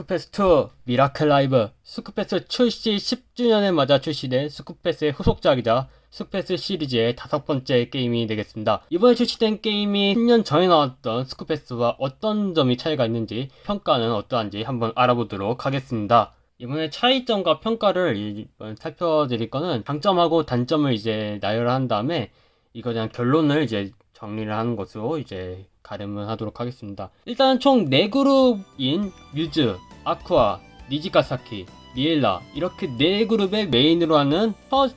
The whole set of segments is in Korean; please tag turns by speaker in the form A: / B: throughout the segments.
A: 스쿠패스2 미라클 라이브 스쿠패스 출시 10주년을 맞아 출시된 스쿠패스의 후속작이자 스쿠패스 시리즈의 다섯 번째 게임이 되겠습니다. 이번에 출시된 게임이 10년 전에 나왔던 스쿠패스와 어떤 점이 차이가 있는지 평가는 어떠한지 한번 알아보도록 하겠습니다. 이번에 차이점과 평가를 이번 살펴드릴 거는 장점하고 단점을 이제 나열한 다음에 이거 대한 결론을 이제 정리를 하는 것으로 이제 가름을 하도록 하겠습니다. 일단 총 4그룹인 뮤즈, 아쿠아, 니지카사키, 리엘라 이렇게 4그룹의 메인으로 하는 첫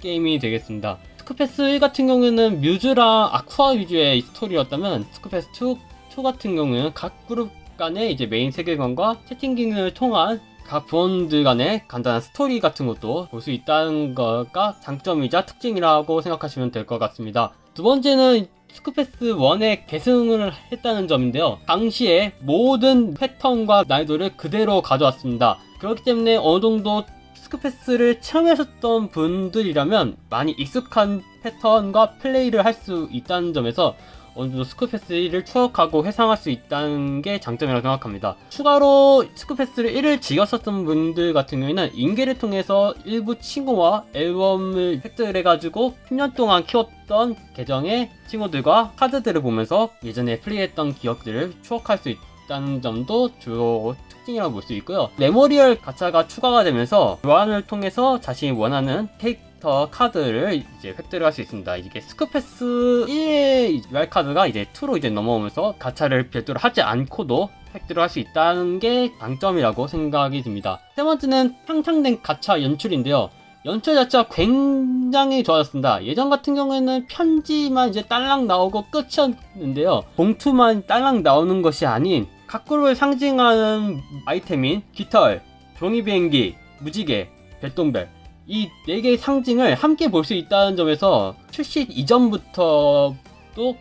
A: 게임이 되겠습니다. 스쿠패스 1 같은 경우에는 뮤즈랑 아쿠아 위주의 스토리였다면 스쿠패스 2, 2 같은 경우에는 각 그룹 간의 이제 메인 세계관과 채팅 기능을 통한 각 부원들 간의 간단한 스토리 같은 것도 볼 수 있다는 거가 장점이자 특징이라고 생각하시면 될 것 같습니다. 두 번째는 스쿠패스 1에 계승을 했다는 점인데요. 당시에 모든 패턴과 난이도를 그대로 가져왔습니다. 그렇기 때문에 어느 정도 스쿠패스를 체험하셨던 분들이라면 많이 익숙한 패턴과 플레이를 할 수 있다는 점에서 어느 정도 스쿠패스 1을 추억하고 회상할 수 있다는 게 장점이라고 생각합니다. 추가로 스쿠패스를 1을 즐겼었던 분들 같은 경우에는 인계를 통해서 일부 친구와 앨범을 획득해가지고 10년 동안 키웠던 계정의 친구들과 카드들을 보면서 예전에 플레이했던 기억들을 추억할 수 있다는 점도 주요 특징이라고 볼 수 있고요. memorial 가차가 추가가 되면서 교환을 통해서 자신이 원하는 캐릭터 캐릭터 카드를 이제 획득을 할 수 있습니다. 이게 스쿠패스 1의 UR 카드가 이제 2로 이제 넘어오면서 가차를 별도로 하지 않고도 획득을 할 수 있다는 게 장점이라고 생각이 듭니다. 세 번째는 향상된 가차 연출인데요. 연출 자체가 굉장히 좋아졌습니다. 예전 같은 경우에는 편지만 이제 딸랑 나오고 끝이었는데요. 봉투만 딸랑 나오는 것이 아닌 각 그룹을 상징하는 아이템인 깃털, 종이 비행기, 무지개, 별똥별 이 4개의 상징을 함께 볼 수 있다는 점에서 출시 이전부터도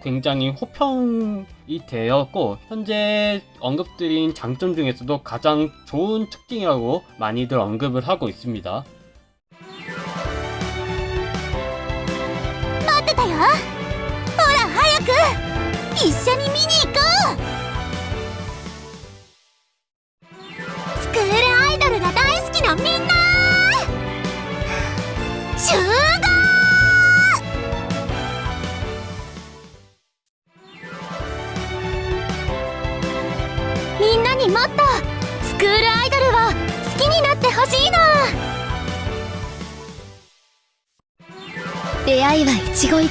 A: 굉장히 호평이 되었고 현재 언급드린 장점 중에서도 가장 좋은 특징이라고 많이들 언급을 하고 있습니다.
B: 待ってたよほら早く一緒に見に行こうスクールアイドルが大好きなみんな は一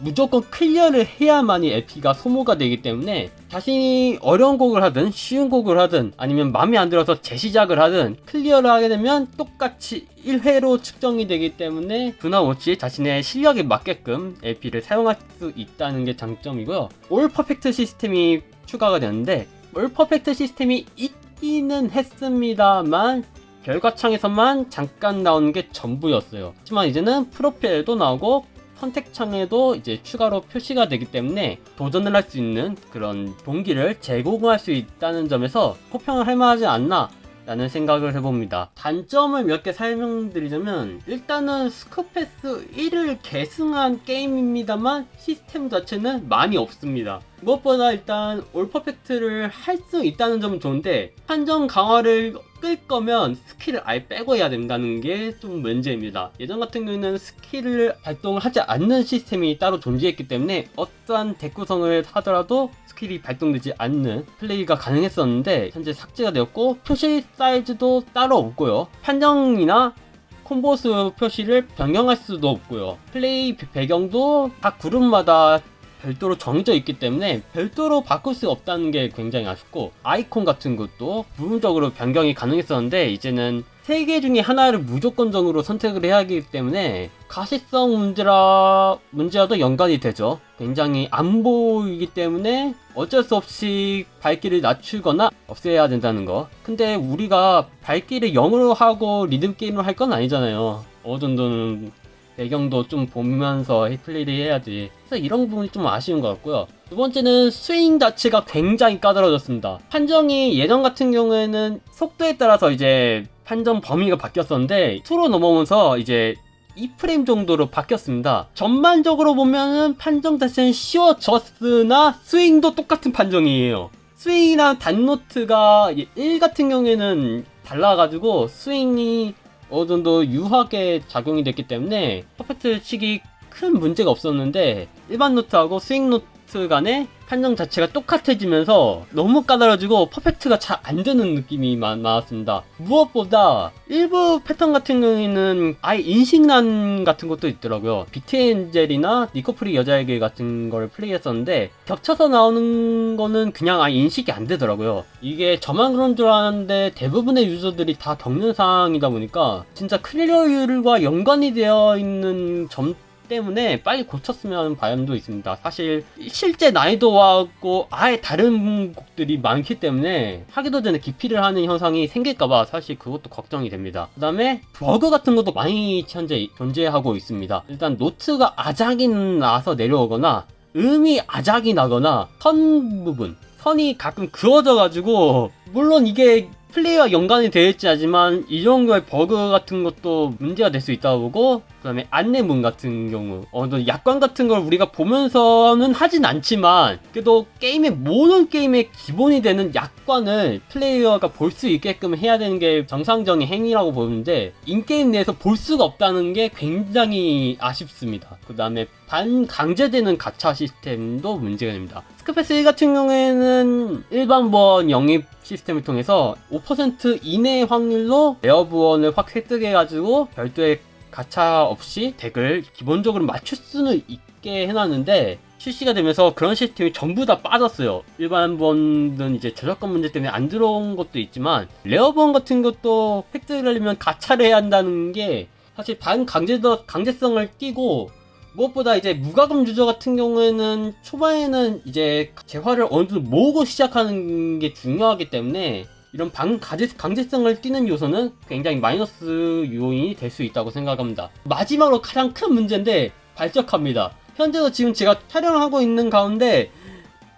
A: 무조건 clear를 해야만이 LP가 소모가 되기 때문에 자신이 어려운 곡을 하든 쉬운 곡을 하든 아니면 마음에 안 들어서 재시작을 하든 clear를 하게 되면 똑같이 1회로 측정이 되기 때문에 변함없이 자신의 실력에 맞게끔 LP를 사용할 수 있다는 게 장점이고요. all perfect 시스템이 추가가 되는데 all perfect 시스템이 있기는 했습니다만 결과창에서만 잠깐 나오는 게 전부였어요. 하지만 이제는 프로필도 나오고 선택창에도 이제 추가로 표시가 되기 때문에 도전을 할 수 있는 그런 동기를 제공할 수 있다는 점에서 호평을 할 만하지 않나 라는 생각을 해봅니다. 단점을 몇 개 설명드리자면 일단은 스쿠패스 1을 계승한 게임입니다만 시스템 자체는 많이 없습니다. 무엇보다 일단 all perfect를 할 수 있다는 점은 좋은데 한정 강화를 끌 거면 스킬을 아예 빼고 해야 된다는 게 좀 문제입니다. 예전 같은 경우에는 스킬을 발동을 하지 않는 시스템이 따로 존재했기 때문에 어떠한 deck 구성을 하더라도 스킬이 발동되지 않는 플레이가 가능했었는데 현재 삭제가 되었고 표시 사이즈도 따로 없고요. 판정이나 콤보 수 표시를 변경할 수도 없고요. 플레이 배경도 각 그룹마다 별도로 정해져 있기 때문에 별도로 바꿀 수 없다는 게 굉장히 아쉽고 아이콘 같은 것도 부분적으로 변경이 가능했었는데 이제는 세 개 중에 하나를 무조건적으로 선택을 해야 하기 때문에 가시성 문제라 문제와도 연관이 되죠. 굉장히 안 보이기 때문에 어쩔 수 없이 밝기를 낮추거나 없애야 된다는 거. 근데 우리가 밝기를 0으로 하고 리듬 게임을 할 건 아니잖아요. 어느 정도는 배경도 좀 보면서 플레이를 해야지 그래서 이런 부분이 좀 아쉬운 것 같고요 두 번째는 스윙 자체가 굉장히 까다로워졌습니다. 판정이 예전 같은 경우에는 속도에 따라서 이제 판정 범위가 바뀌었었는데 2로 넘어오면서 이제 2프레임 정도로 바뀌었습니다. 전반적으로 보면은 판정 자체는 쉬워졌으나 스윙도 똑같은 판정이에요. 스윙이랑 단노트가 1 같은 경우에는 달라가지고 스윙이 어느 정도 유하게 작용이 됐기 때문에 perfect 치기 큰 문제가 없었는데 일반 노트하고 스윙 노트 간의 판정 자체가 똑같아지면서 너무 까다로워지고 perfect가 잘 안 되는 느낌이 많, 많았습니다. 무엇보다 일부 패턴 같은 경우에는 아예 인식난 같은 것도 있더라고요. 비트엔젤이나 니코프리 여자에게 같은 걸 플레이했었는데 겹쳐서 나오는 거는 그냥 아예 인식이 안 되더라고요. 이게 저만 그런 줄 알았는데 대부분의 유저들이 다 겪는 상황이다 보니까 진짜 clear율과 연관이 되어 있는 점 때문에 빨리 고쳤으면 바람도 있습니다. 사실 실제 난이도하고 아예 다른 곡들이 많기 때문에 하기도 전에 기피를 하는 현상이 생길까봐 사실 그것도 걱정이 됩니다. 그 다음에 버그 같은 것도 많이 현재 존재하고 있습니다. 일단 노트가 아작이 나서 내려오거나 음이 아작이 나거나 선 부분 선이 가끔 그어져 가지고 물론 이게 플레이와 연관이 있지 않지만 이 정도의 버그 같은 것도 문제가 될 수 있다고 보고 그 다음에 안내문 같은 경우 정도 약관 같은 걸 우리가 보면서는 하진 않지만 그래도 게임의 모든 게임의 기본이 되는 약관을 플레이어가 볼 수 있게끔 해야 되는 게 정상적인 행위라고 보는데 in-game 내에서 볼 수가 없다는 게 굉장히 아쉽습니다. 그 다음에 반강제되는 가차 시스템도 문제가 됩니다 스쿠페스 1 같은 경우에는 일반 부원 영입 시스템을 통해서 5% 이내 확률로 레어 부원을 확 획득해가지고 별도의 가차 없이 덱을 기본적으로 맞출 수는 있게 해놨는데 출시가 되면서 그런 시스템이 전부 다 빠졌어요. 일반 부원은 이제 저작권 문제 때문에 안 들어온 것도 있지만 레어 부원 같은 것도 획득을 하려면 가차를 해야 한다는 게 사실 반강제 강제성을 띠고 무엇보다 이제 무과금 유저 같은 경우에는 초반에는 이제 재화를 어느 정도 모으고 시작하는 게 중요하기 때문에 이런 방 가제, 강제성을 띠는 요소는 굉장히 마이너스 요인이 될 수 있다고 생각합니다. 마지막으로 가장 큰 문제인데 발적합니다. 현재도 지금 제가 촬영을 하고 있는 가운데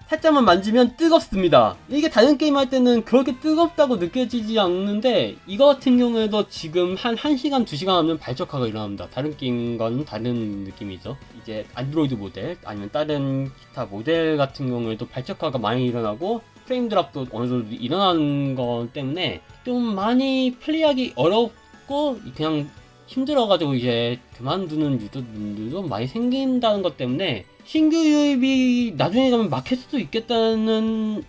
A: 살짝만 만지면 뜨겁습니다. 이게 다른 게임 할 때는 그렇게 뜨겁다고 느껴지지 않는데 이거 같은 경우에도 지금 한 1시간, 2시간 하면 발적화가 일어납니다. 다른 게임과는 다른 느낌이죠. 이제 안드로이드 모델 아니면 다른 기타 모델 같은 경우에도 발적화가 많이 일어나고 프레임 드랍도 어느 정도 일어나는 것 때문에 좀 많이 플레이하기 어렵고 그냥 힘들어가지고 이제 그만두는 유저분들도 많이 생긴다는 것 때문에 신규 유입이 나중에 가면 막힐 수도 있겠다는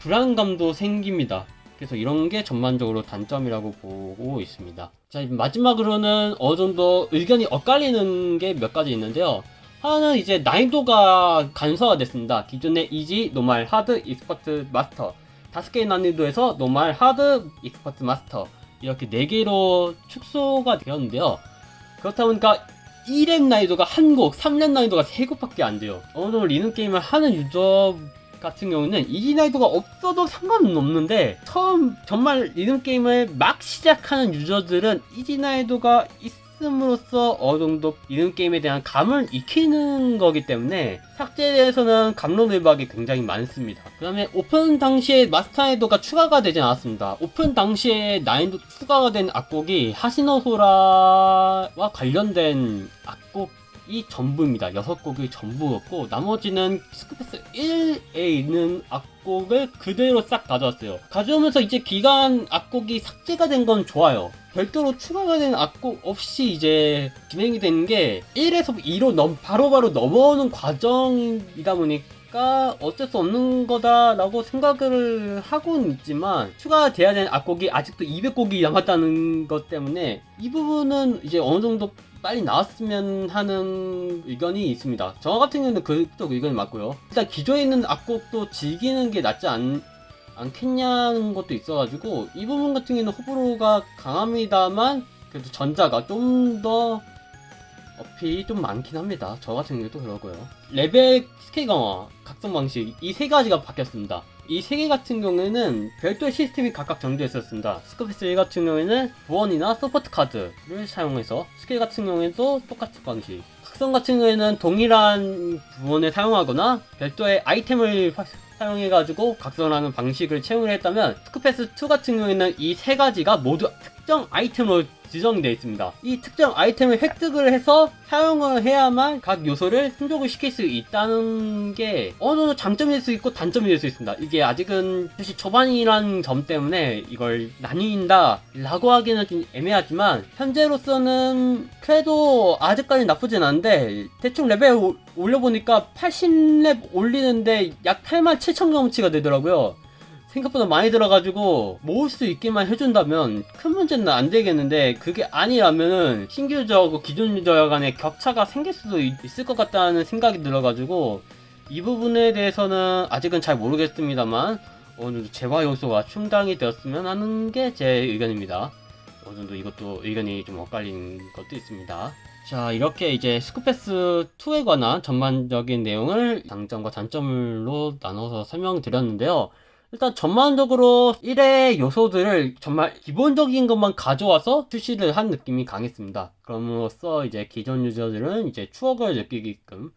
A: 불안감도 생깁니다. 그래서 이런 게 전반적으로 단점이라고 보고 있습니다. 자, 마지막으로는 어느 정도 의견이 엇갈리는 게 몇 가지 있는데요. 하나는 이제 난이도가 간소화가 됐습니다. 기존의 easy, normal, hard, expert, master 다섯 개의 난이도에서 normal, hard, expert, master 이렇게 네 개로 축소가 되었는데요. 그렇다 보니까 1렙 난이도가 한 곡, 3렙 난이도가 3곡밖에 안 돼요. 어느 정도 리듬 게임을 하는 유저 같은 경우는 easy 난이도가 없어도 상관은 없는데 처음 정말 리듬 게임을 막 시작하는 유저들은 easy 난이도가 있 음으로써 어느 정도 리듬 게임에 대한 감을 익히는 거기 때문에 삭제에서는 갑론을박이 굉장히 많습니다. 그 다음에 오픈 당시에 마스터 난이도가 추가가 되진 않았습니다. 오픈 당시에 난이도 추가가 된 악곡이 하스노소라와 관련된 악곡 이 전부입니다. 6곡이 전부였고 나머지는 스쿠페스 1에 있는 악곡을 그대로 싹 가져왔어요. 가져오면서 이제 기간 악곡이 삭제가 된 건 좋아요. 별도로 추가가 된 악곡 없이 이제 진행이 되는 게 1에서 2로 넘, 바로바로 넘어오는 과정이다 보니까 어쩔 수 없는 거다라고 생각을 하고는 있지만 추가돼야 되는 악곡이 아직도 200곡이 남았다는 것 때문에 이 부분은 이제 어느 정도 빨리 나왔으면 하는 의견이 있습니다. 저 같은 경우는 그쪽 의견이 맞고요. 일단 기존에 있는 악곡도 즐기는 게 낫지 않, 않겠냐는 것도 있어가지고 이 부분 같은 경우는 호불호가 강합니다만 그래도 전자가 좀더 어필이 좀 많긴 합니다. 저 같은 경우도 그러고요. 레벨 스킬 강화, 각성 방식 이 세 가지가 바뀌었습니다. 이 세 개 같은 경우에는 별도의 시스템이 각각 정되어 있었습니다. 스쿠페스 1 같은 경우에는 부원이나 서포트 카드를 사용해서 스킬 같은 경우에도 똑같은 방식 각성 같은 경우에는 동일한 부원을 사용하거나 별도의 아이템을 화- 사용해가지고 각성하는 방식을 채용을 했다면 스쿠페스 2 같은 경우에는 이 세 가지가 모두 특정 아이템으로 지정되어 있습니다. 이 특정 아이템을 획득을 해서 사용을 해야만 각 요소를 충족을 시킬 수 있다는 게 어느 정도 장점이 될 수 있고 단점이 될 수 있습니다. 이게 아직은 사실 초반이라는 점 때문에 이걸 나뉜다 라고 하기는 좀 애매하지만 현재로서는 그래도 아직까지 나쁘진 않은데 대충 레벨 오- 올려보니까 80렙 올리는데 약 8만 7천 경치가 되더라고요. 생각보다 많이 들어가지고 모을 수 있게만 해준다면 큰 문제는 안 되겠는데 그게 아니라면은 신규 유저하고 기존 유저 간의 격차가 생길 수도 있, 을 것 같다는 생각이 들어가지고 이 부분에 대해서는 아직은 잘 모르겠습니다만 어느 정도 재화 요소가 충당이 되었으면 하는 게 제 의견입니다. 어느 정도 이것도 의견이 좀 엇갈린 것도 있습니다. 자 이렇게 이제 스쿠패스 2에 관한 전반적인 내용을 장점과 단점으로 나눠서 설명드렸는데요. 일단 전반적으로 1의 요소들을 정말 기본적인 것만 가져와서 출시를 한 느낌이 강했습니다. 그럼으로써 이제 기존 유저들은 이제 추억을 느끼게끔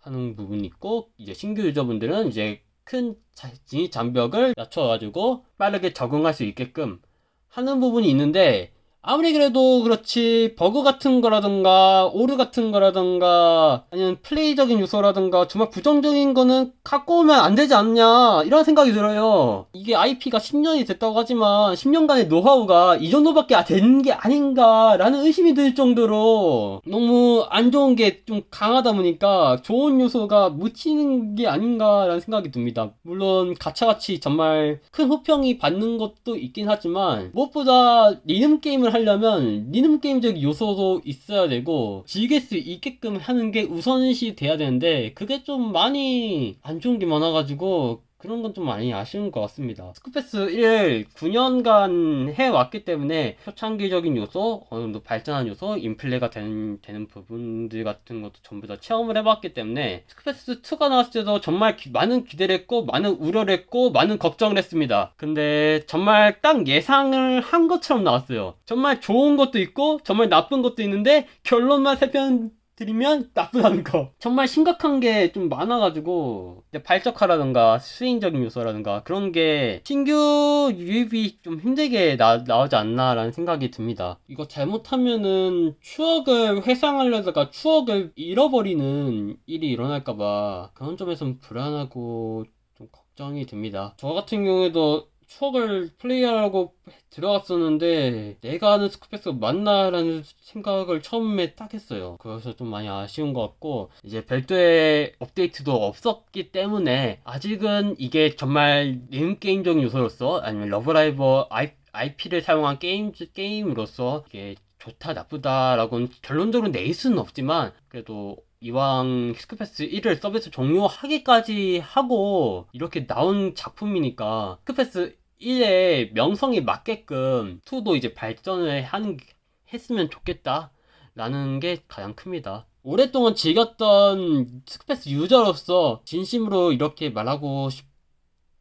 A: 하는 부분이 있고 이제 신규 유저분들은 이제 큰 자- 진입 장벽을 낮춰가지고 빠르게 적응할 수 있게끔 하는 부분이 있는데 아무리 그래도 그렇지 버그 같은 거라든가 오류 같은 거라든가 아니면 플레이적인 요소라든가 정말 부정적인 거는 갖고 오면 안 되지 않냐 이런 생각이 들어요. 이게 IP가 10년이 됐다고 하지만 10년간의 노하우가 이 정도밖에 된 게 아닌가 라는 의심이 들 정도로 너무 안 좋은 게 좀 강하다 보니까 좋은 요소가 묻히는 게 아닌가 라는 생각이 듭니다. 물론 가차같이 정말 큰 호평이 받는 것도 있긴 하지만 무엇보다 리듬 게임을 하려면 리듬 게임적 요소도 있어야 되고 즐길 수 있게끔 하는 게 우선시 돼야 되는데 그게 좀 많이 안 좋은 게 많아가지고 그런 건 좀 많이 아쉬운 것 같습니다. 스쿠페스 1 9년간 해왔기 때문에 초창기적인 요소, 어느 정도 발전한 요소, 인플레가 되는, 되는 부분들 같은 것도 전부 다 체험을 해봤기 때문에 스쿠페스 2가 나왔을 때도 정말 기- 많은 기대를 했고, 많은 우려를 했고, 많은 걱정을 했습니다. 근데 정말 딱 예상을 한 것처럼 나왔어요. 정말 좋은 것도 있고, 정말 나쁜 것도 있는데, 결론만 세편 드리면 나쁘다는 거. 정말 심각한 게 좀 많아가지고 이제 발적화라든가 스윙적인 요소라든가 그런 게 신규 유입이 좀 힘들게 나, 나오지 않나 라는 생각이 듭니다. 이거 잘못하면은 추억을 회상하려다가 추억을 잃어버리는 일이 일어날까봐 그런 점에선 불안하고 좀 걱정이 듭니다. 저 같은 경우에도 추억을 플레이하려고 들어갔었는데 내가 아는 스쿠페스가 맞나라는 생각을 처음에 딱 했어요. 그래서 좀 많이 아쉬운 것 같고 이제 별도의 업데이트도 없었기 때문에 아직은 이게 정말 리듬 게임적인 요소로서 아니면 러브라이브 IP를 사용한 게임 게임으로서 이게 좋다 나쁘다라고는 결론적으로 내릴 수는 없지만 그래도 이왕 스쿠페스 1을 서비스 종료하기까지 하고 이렇게 나온 작품이니까 스쿠페스 1의 명성에 맞게끔 2도 이제 발전을 하는 게- 했으면 좋겠다 라는 게 가장 큽니다. 오랫동안 즐겼던 스쿠페스 유저로서 진심으로 이렇게 말하고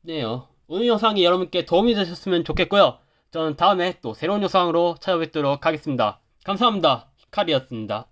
A: 싶네요. 오늘 영상이 여러분께 도움이 되셨으면 좋겠고요. 저는 다음에 또 새로운 영상으로 찾아뵙도록 하겠습니다. 감사합니다. 히카리였습니다.